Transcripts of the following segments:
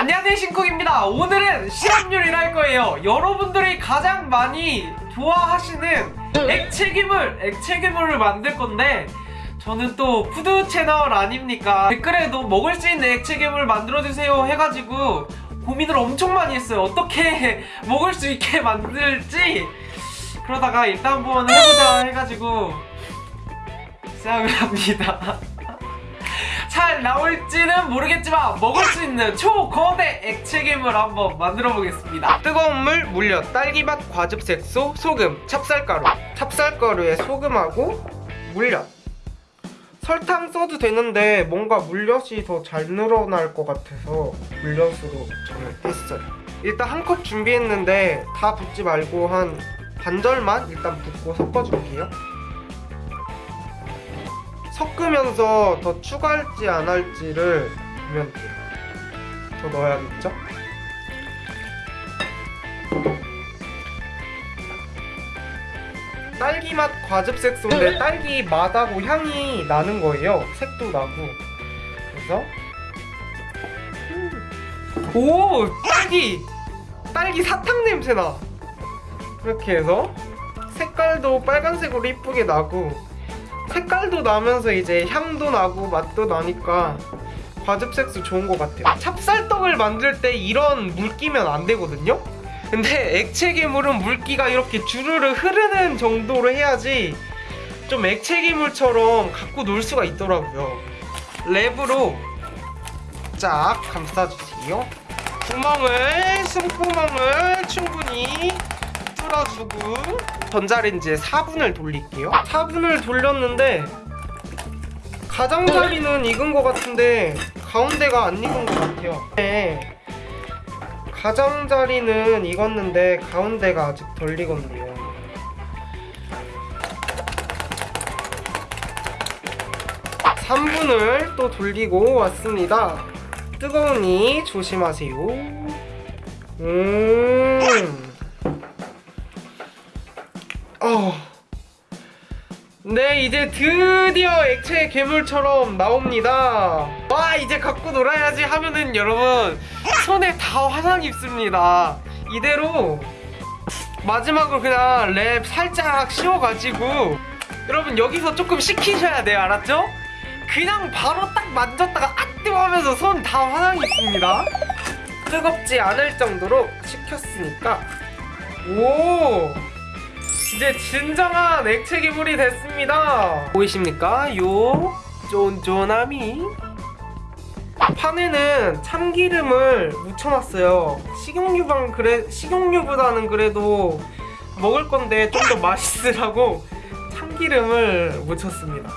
안녕하세요 신쿡입니다. 오늘은 실험 요리를 할 거예요. 여러분들이 가장 많이 좋아하시는 액체괴물 액체괴물을 만들 건데 저는 또 푸드 채널 아닙니까? 댓글에도 먹을 수 있는 액체괴물 만들어주세요 해가지고 고민을 엄청 많이 했어요. 어떻게 먹을 수 있게 만들지? 그러다가 일단 한번 해보자 해가지고 시작을 합니다 잘 나올지는 모르겠지만 먹을 수 있는 초거대 액체괴물 한번 만들어 보겠습니다. 뜨거운 물, 물엿, 딸기맛, 과즙색소, 소금, 찹쌀가루. 찹쌀가루에 소금하고 물엿. 설탕 써도 되는데 뭔가 물엿이 더 잘 늘어날 것 같아서 물엿으로 저는 했어요. 일단 한 컵 준비했는데 다 붓지 말고 한 반절만 일단 붓고 섞어줄게요 섞으면서 더 추가할지 안 할지를 보면 돼요. 더 넣어야겠죠? 딸기 맛 과즙색 소인데 딸기 맛하고 향이 나는 거예요. 색도 나고. 그래서 음. 오 딸기 딸기 사탕 냄새 나. 이렇게 해서 색깔도 빨간색으로 이쁘게 나고 색깔도 나면서 이제 향도 나고 맛도 나니까 과즙색소 좋은 것 같아요. 찹쌀떡을 만들 때 이런 물기면 안 되거든요? 근데 액체 괴물은 물기가 이렇게 주르르 흐르는 정도로 해야지 좀 액체 괴물처럼 갖고 놀 수가 있더라고요. 랩으로 쫙 감싸주세요. 구멍을 숨구멍을 충분히 뚫어주고 전자레인지에 4분을 돌릴게요. 4분을 돌렸는데 가장자리는 익은 것 같은데 가운데가 안 익은 것 같아요. 네. 가장자리는 익었는데 가운데가 아직 덜 익었네요. 삼분을또 돌리고 왔습니다. 뜨거우니 조심하세요. 음 네 이제 드디어 액체 괴물처럼 나옵니다. 와 이제 갖고 놀아야지 하면은 여러분 손에 다 화상 입습니다. 이대로 마지막으로 그냥 랩 살짝 씌워가지고 여러분 여기서 조금 식히셔야 돼요 알았죠? 그냥 바로 딱 만졌다가 아 뜨거 하면서 손 다 화상 입습니다. 뜨겁지 않을 정도로 식혔으니까. 오 이제 진정한 액체 괴물이 됐습니다. 보이십니까? 요 쫀쫀함이 판에는 참기름을 묻혀놨어요. 식용유방 그래 식용유보다는 그래도 먹을 건데 좀 더 맛있으라고 참기름을 묻혔습니다.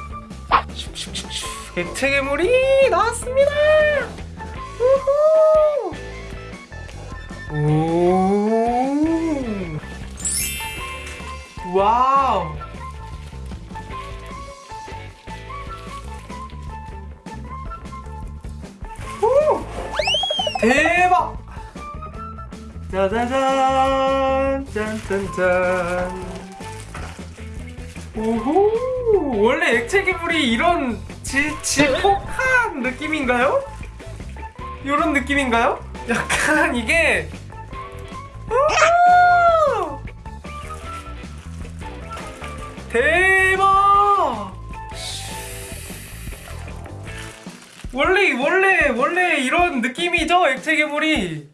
액체 괴물이 나왔습니다! 우후! 오 대박 짜자잔 짠짠짠 오호 원래 액체 괴물이 이런 지, 질퍽한 느낌인가요? 이런 느낌인가요? 약간 이게! 대 원래 원래 원래 이런 느낌이죠 액체 괴물이.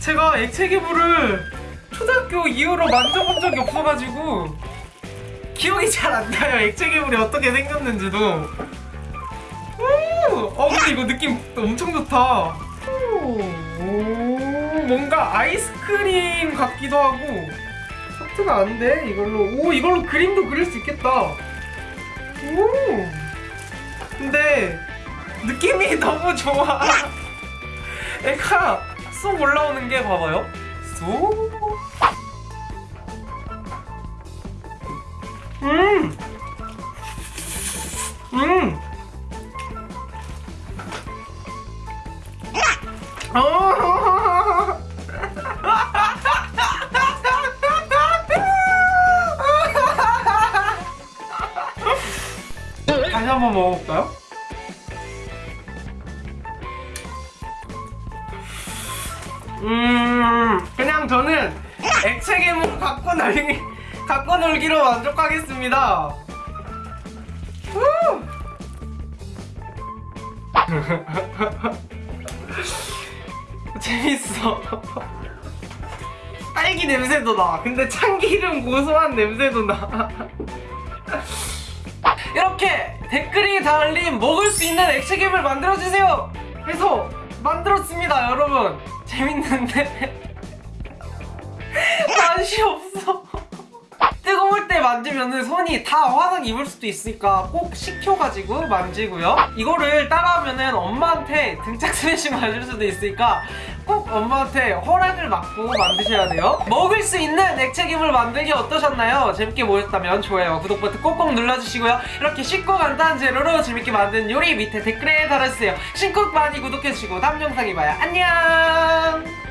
제가 액체 괴물을 초등학교 이후로 만져본 적이 없어가지고 기억이 잘 안 나요 액체 괴물이 어떻게 생겼는지도. 오, 어 근데 이거 느낌 엄청 좋다. 오, 오, 뭔가 아이스크림 같기도 하고. 하트가 안 돼. 이걸로. 오, 이걸로 그림도 그릴 수 있겠다. 오. 근데 느낌이 너무 좋아. 애가 쏙 올라오는 게 봐봐요. 쏙. 음. 음. 어. 다시 한번 먹어볼까요? 음 그냥 저는 액체 괴물 갖고 놀기 갖고 놀기로 만족하겠습니다. 후! 재밌어. 딸기 냄새도 나. 근데 참기름 고소한 냄새도 나. 이렇게 댓글이 달린 먹을 수 있는 액체괴물 만들어주세요! 해서 만들었습니다, 여러분. 재밌는데 맛이 없어. 뜨거울 때 만지면 손이 다 화상 입을 수도 있으니까 꼭 식혀가지고 만지고요. 이거를 따라하면 엄마한테 등짝 스매싱 맞을 수도 있으니까 꼭 엄마한테 허락을 받고 만드셔야 돼요. 먹을 수 있는 액체괴물 만들기 어떠셨나요? 재밌게 보셨다면 좋아요, 구독 버튼 꼭꼭 눌러주시고요. 이렇게 쉽고 간단한 재료로 재밌게 만든 요리 밑에 댓글에 달아주세요. 신곡 많이 구독해주시고 다음 영상에 봐요. 안녕!